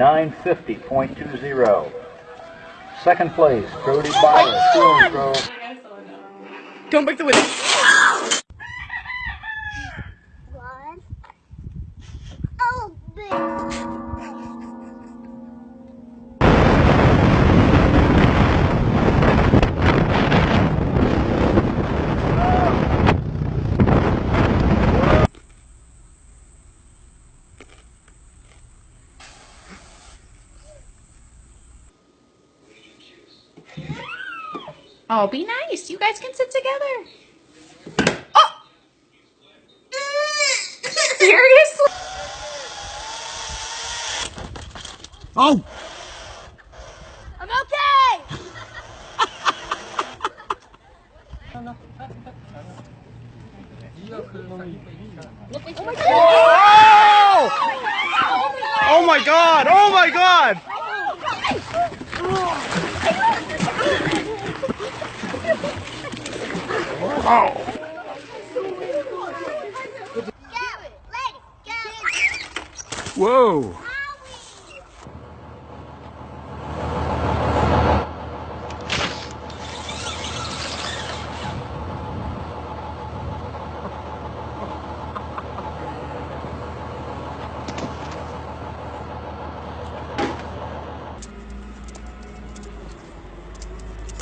950.20. Second place, Brody Byer, Stone Grove. Don't break the window. Oh, be nice. You guys can sit together. Oh! Seriously? Oh! I'm okay. Oh! Oh my god! Oh my god! Oh! Go, lady, go. Whoa!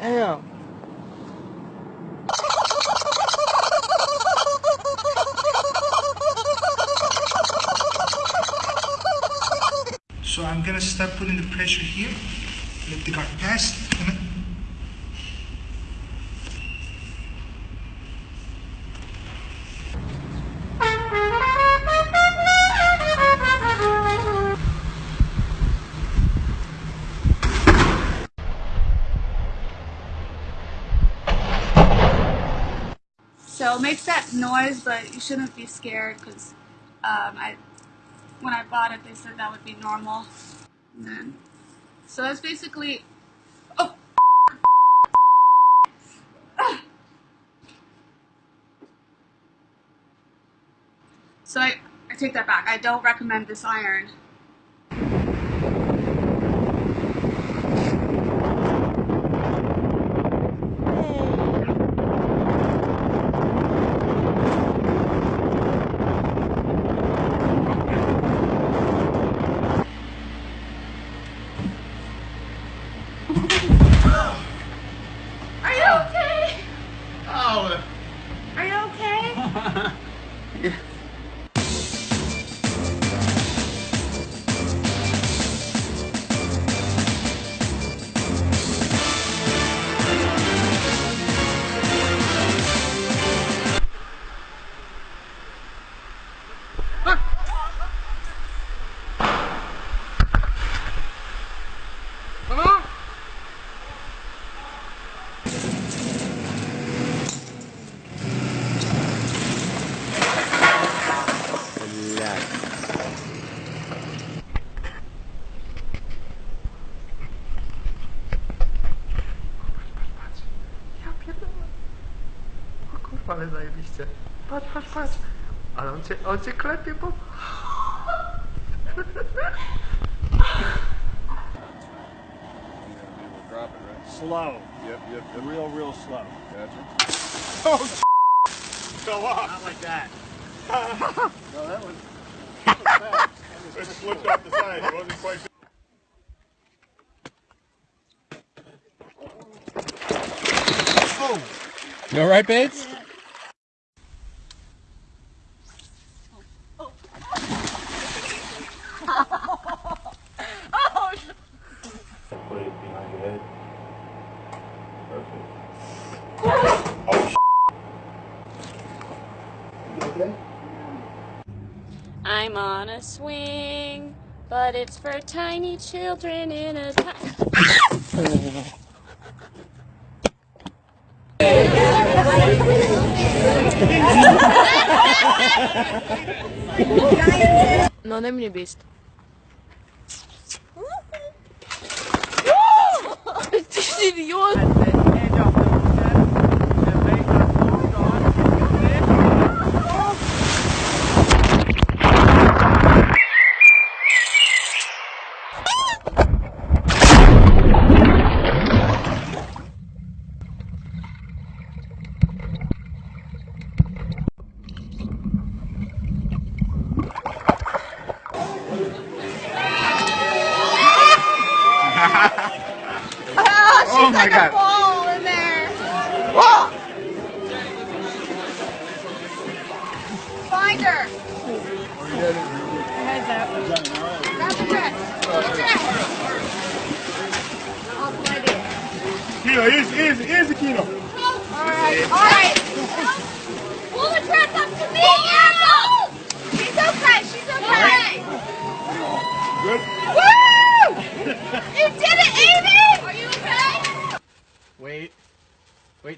Damn. So I'm gonna start putting the pressure here, let the car pass, So it makes that noise, but you shouldn't be scared because um, I, when I bought it, they said that would be normal. Then, so that's basically, oh. So I, I take that back. I don't recommend this iron. Are you okay? Oh! Klepie, bo... Drop it, right? Slow. Yep, yep, yep. Real, real slow. Gotcha. Oh, fell off. Not like that. No, that was. That was fast. It slipped off the side. It wasn't quite. You alright, babes? Put it behind your head. Perfect. Oh, I'm on a swing, but it's for tiny children in a No, ne mnie bist. Idiot! Oh she's oh my god. ball in there. Oh! Find her. Heads up. Grab the dress. The dress. I'll find. Kino, easy, easy, easy, Kino. All right. All right. Pull the dress up to me. Oh! Apple. She's okay. She's okay. Good. Woo! You did it, Amy. Are you okay? Wait.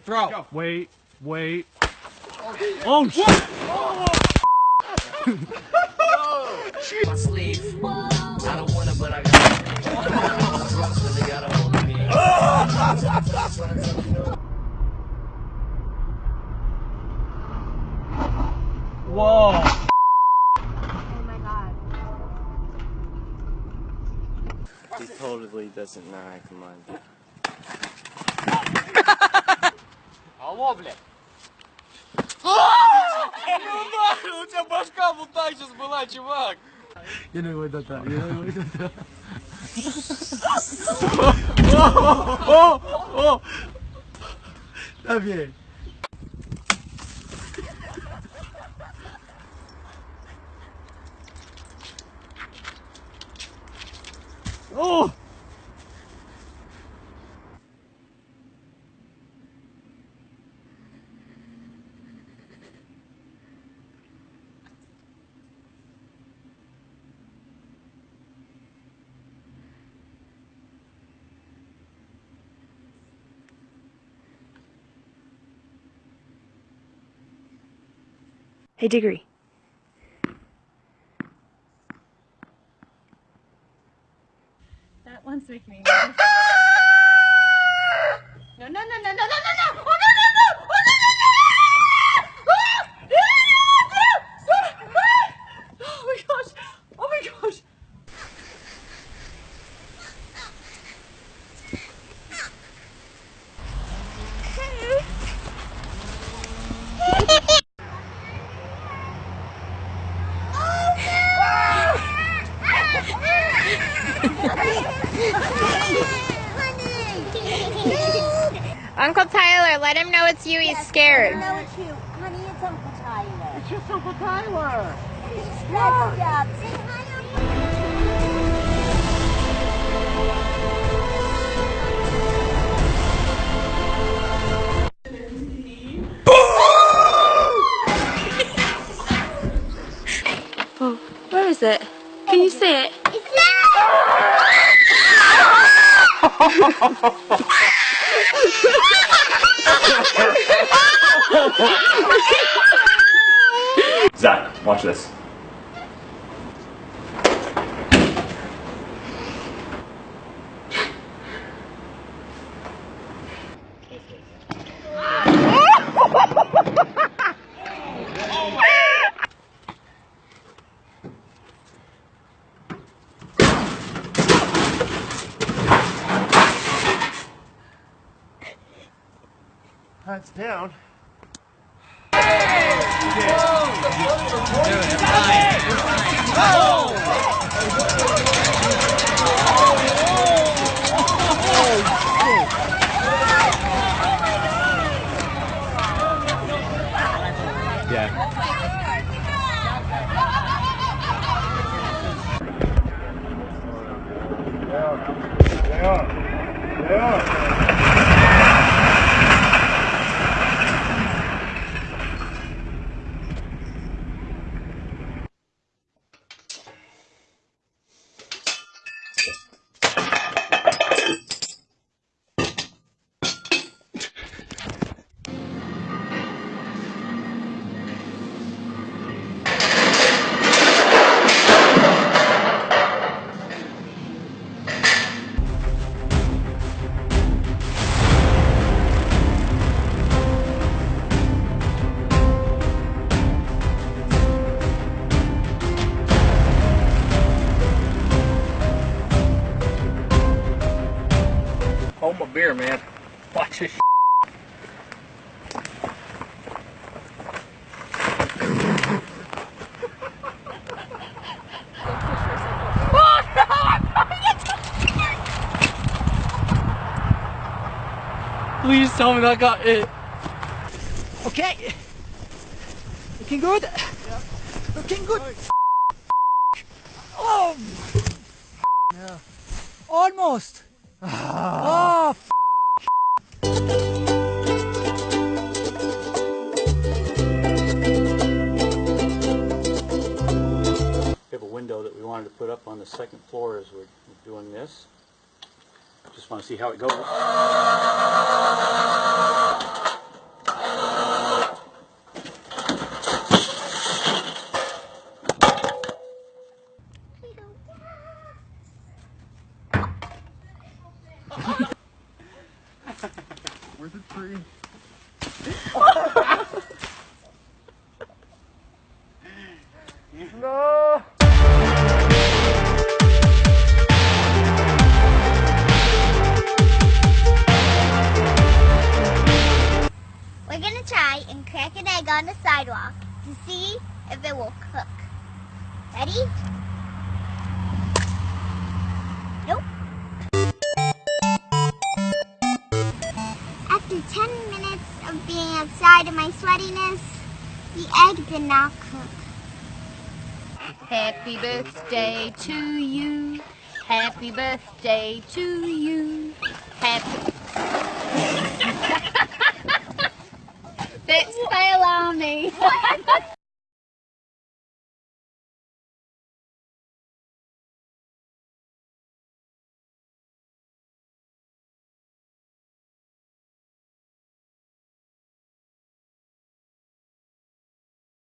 Wait, throw. Wait, wait. Oh, shit! my sleeve. I don't want it, but I got it. Really got a hold of me. Whoa! Oh my god. He totally doesn't know I can ловля. А! Ну нахрен, у тебя башка вот так сейчас была, чувак. Я не войду там, я не войду там. О, о, о, Давай. Oh! Hey, Diggory. That one's making me nervous. No, no, no, no, no, no, no, no! Oh, no, no, no! Oh, no, no, no, no! Ah! Ah! Ah! Oh my gosh! Oh my gosh! Uncle Tyler, let him know it's you. He's scared. Let him know it's you. Honey, it's Uncle Tyler. It's just Uncle Tyler! Stretch out. Say hi, Oh, where is it? Can you see it? It's it? Zach, watch this. Hands down. They Please tell me that got it. Okay. Looking good. Yeah. Looking good. Oh. Yeah. Almost. Oh. We have a window that we wanted to put up on the second floor as we're doing this. Just want to see how it goes. Where's the tree? We're gonna try and crack an egg on the sidewalk to see if it will cook. Ready? Nope. After 10 minutes of being outside in my sweatiness, the egg did not cook. Happy birthday to you. Happy birthday to you. Happy. Fix fail me.